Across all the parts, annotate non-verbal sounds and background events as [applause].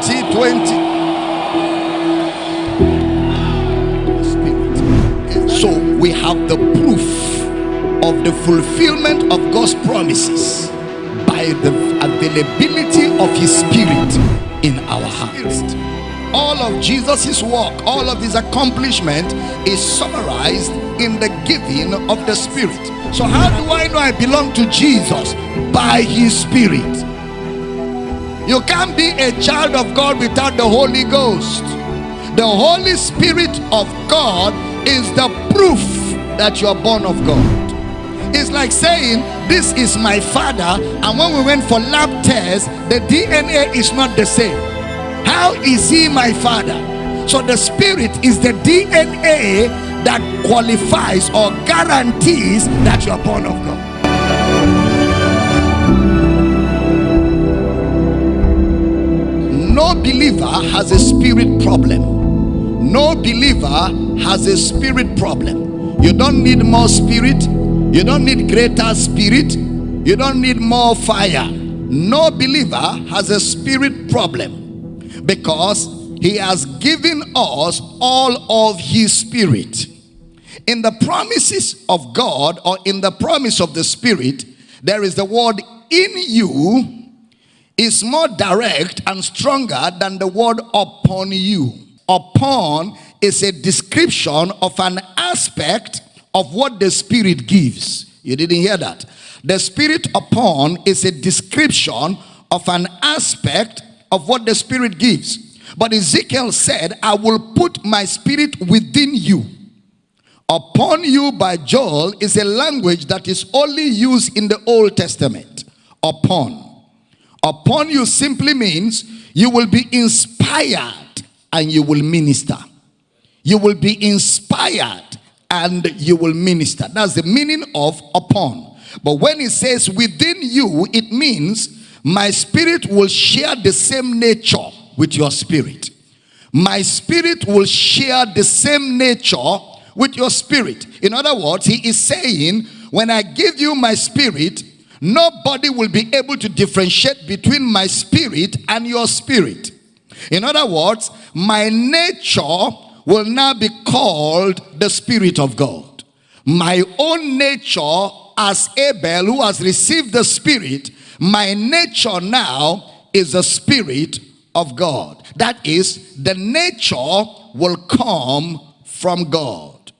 2020. So we have the proof of the fulfillment of God's promises by the availability of his spirit in our hearts. All of Jesus' work, all of his accomplishment is summarized in the giving of the spirit. So how do I know I belong to Jesus? By his spirit. You can't be a child of God without the Holy Ghost. The Holy Spirit of God is the proof that you are born of God. It's like saying, This is my father, and when we went for lab tests, the DNA is not the same. How is he my father? So the spirit is the DNA that qualifies or guarantees that you are born of God. No believer has a spirit problem no believer has a spirit problem. You don't need more spirit. You don't need greater spirit. You don't need more fire. No believer has a spirit problem because he has given us all of his spirit. In the promises of God or in the promise of the spirit, there is the word in you is more direct and stronger than the word upon you upon is a description of an aspect of what the Spirit gives. You didn't hear that. The Spirit upon is a description of an aspect of what the Spirit gives. But Ezekiel said, I will put my Spirit within you. Upon you by Joel is a language that is only used in the Old Testament. Upon. Upon you simply means you will be inspired and you will minister. You will be inspired and you will minister. That's the meaning of upon. But when it says within you, it means my spirit will share the same nature with your spirit. My spirit will share the same nature with your spirit. In other words, he is saying, when I give you my spirit, nobody will be able to differentiate between my spirit and your spirit. In other words, my nature will now be called the Spirit of God. My own nature as Abel who has received the Spirit, my nature now is the Spirit of God. That is, the nature will come from God.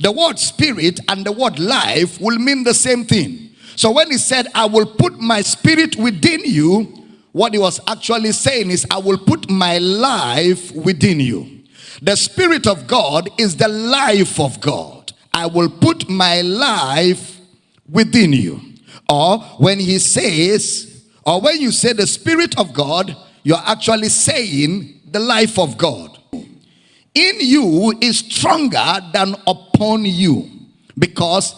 The word spirit and the word life will mean the same thing. So when he said, I will put my spirit within you, what he was actually saying is, I will put my life within you. The Spirit of God is the life of God. I will put my life within you. Or when he says, or when you say the Spirit of God, you're actually saying the life of God. In you is stronger than upon you. Because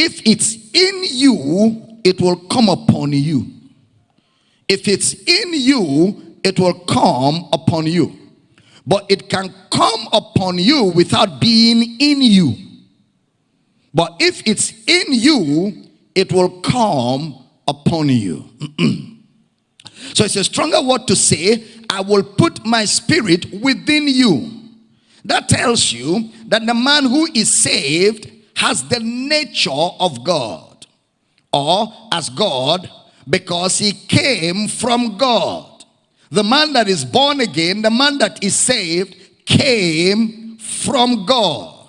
if it's in you, it will come upon you. If it's in you, it will come upon you. But it can come upon you without being in you. But if it's in you, it will come upon you. [clears throat] so it's a stronger word to say, I will put my spirit within you. That tells you that the man who is saved has the nature of God. Or as God because he came from God. The man that is born again, the man that is saved, came from God.